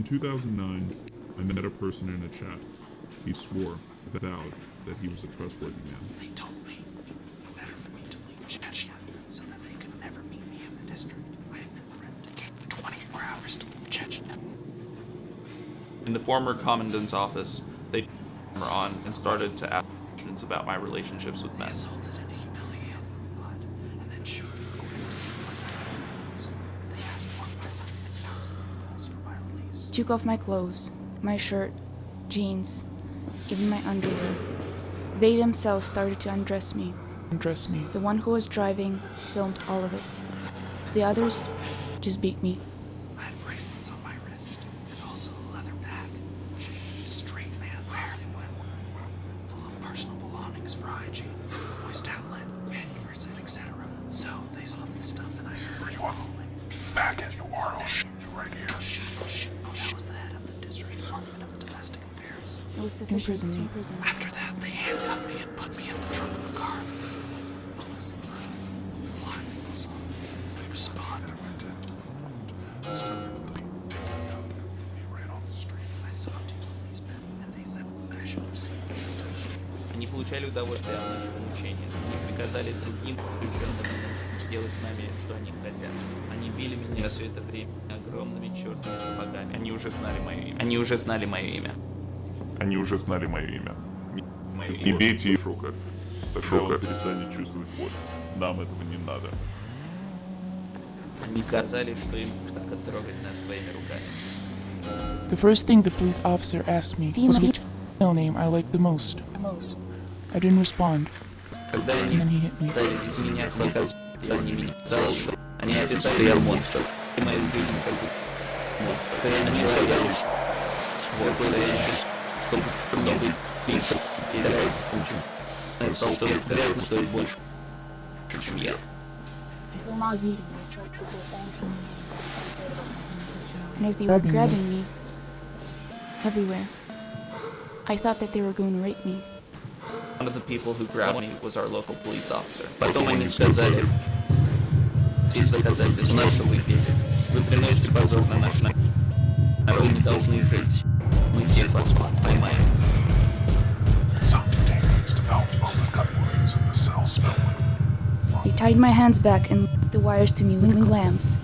In 2009, I met a person in a chat. He swore, vowed, that he was a trustworthy man. They told me no better for me to leave Chechnya so that they could never meet me in the district. I have been threatened to give 24 hours to leave Chechnya. In the former commandant's office, they were on and started to ask questions about my relationships with They men. assaulted and humiliated me blood, and then showed me according to some of their videos. They asked 150,000 rubles for my release. Took off my clothes, my shirt, jeans, even my underwear. They themselves started to undress me. Undress me. The one who was driving filmed all of it. The others just beat me. I had bracelets on my wrist, and also a leather bag, showing me a straight man rarely went, full of personal belongings for hygiene, moist outlet, manuals, and etc. So they saw this stuff, and I heard. You are Back at you are, I'll was sufficient to Imprison me. imprison me. After that, they handcuffed me and put me in the trunk of the car. Listen, a lot of people saw me. They responded. Let's tell you what they did. Me right on the street. I saw two policemen, and they said I should proceed. Они получали удовольствие от нашего мучения. Они приказали другим делать с нами, что они хотят. Они били меня все это время огромными черными сапогами. Они уже знали мое имя. Они уже знали мое имя. Они уже знали мое имя. Мое Не бейте их шока. Тогда он перестанет чувствовать боль. Нам этого не надо. Они сказали, что им так оттрогать нас своими руками. The first thing the police officer asked me was which female name I liked the most. Most. I didn't respond, Когда and они then he hit me. стали изменять показ, они меня сказали, что они описали, что я монстр. И мою жизнь как монстр. Когда они сказали, что какой-то я еще, чтобы много писал, и давай учим. Я стал только грязно стоит больше, чем я. And as they were grabbing me, everywhere, I thought that they were going to rape me. One of the people who grabbed me was our local police officer. Потом они сказали, есть доказательства, на что вы пьете. Вы приносите позор на наш народ. Вы не должны жить. we They tied my hands back and linked the wires to me with clamps,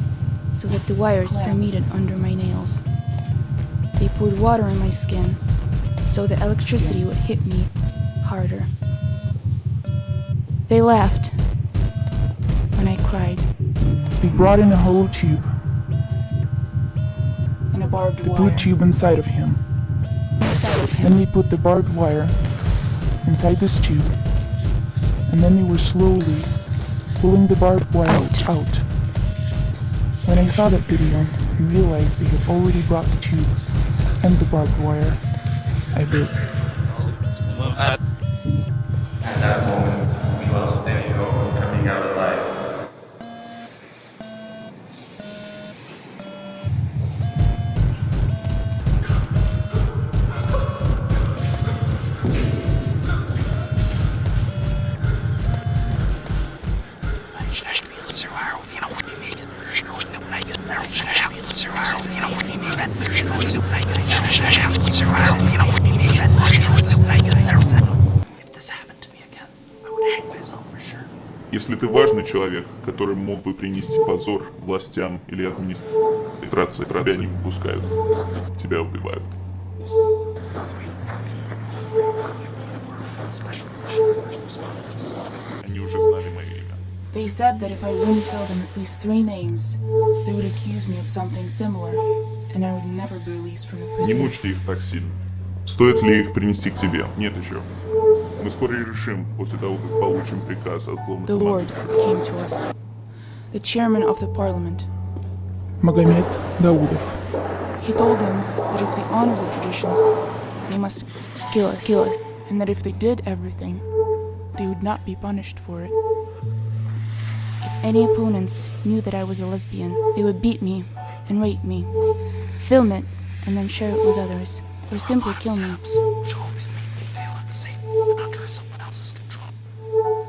so that the wires permeated under my nails. They poured water on my skin, so the electricity would hit me harder. They laughed when I cried. They brought in a hollow tube and a barbed the wire. blue tube inside of him. Then they put the barbed wire inside this tube, and then they were slowly pulling the barbed wire out. out. When I saw that video and realized they had already brought the tube and the barbed wire, I bit. Если ты важный человек, который мог бы принести позор властям или администрации, тебя не выпускают. Тебя убивают. Они уже знали мое имя. They said that if I wouldn't tell them at least three names, they would accuse me of something similar, and I would never be released from the Не prison. мучьте их так сильно. Стоит ли их принести к тебе? Нет еще. Мы скоро и решим, после того, как получим приказ от главного The Lord came to us, the chairman of the parliament. Magomed Daoudov. He told them that if they honor the traditions, they must kill us, kill us, and that if they did everything, they would not be punished for it. If any opponents knew that I was a lesbian, they would beat me and rape me, film it, and then share it with others, or simply kill me. Which always make me feel unsafe and under someone else's control.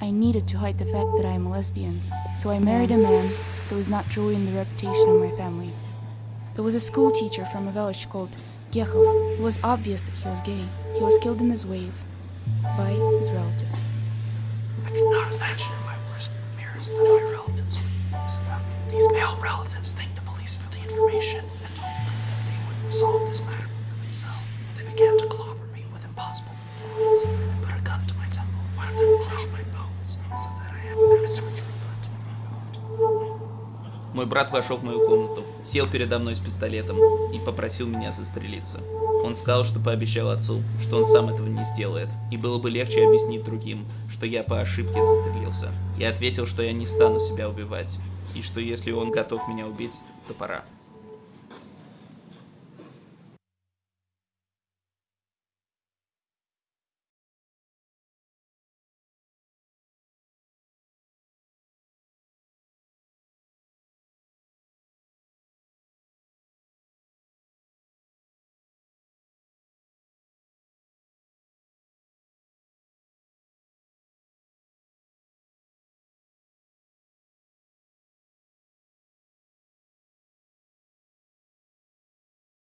I needed to hide the fact that I am a lesbian, so I married a man so as not to ruin the reputation of my family. It was a school teacher from a village called Gekhov. It was obvious that he was gay. He was killed in his wave by his relatives. I could not imagine in my worst nightmares that my relatives would about me. These male relatives thanked the police for the information and told them resolve this matter themselves. They began to clobber me with impossible lines and put a gun to my temple. One of them crushed my bones so that I had a surgery for it to be removed. Мой брат вошел в мою комнату, сел передо мной с пистолетом и попросил меня застрелиться. Он сказал, что пообещал отцу, что он сам этого не сделает, и было бы легче объяснить другим, что я по ошибке застрелился. Я ответил, что я не стану себя убивать, и что если он готов меня убить, то пора.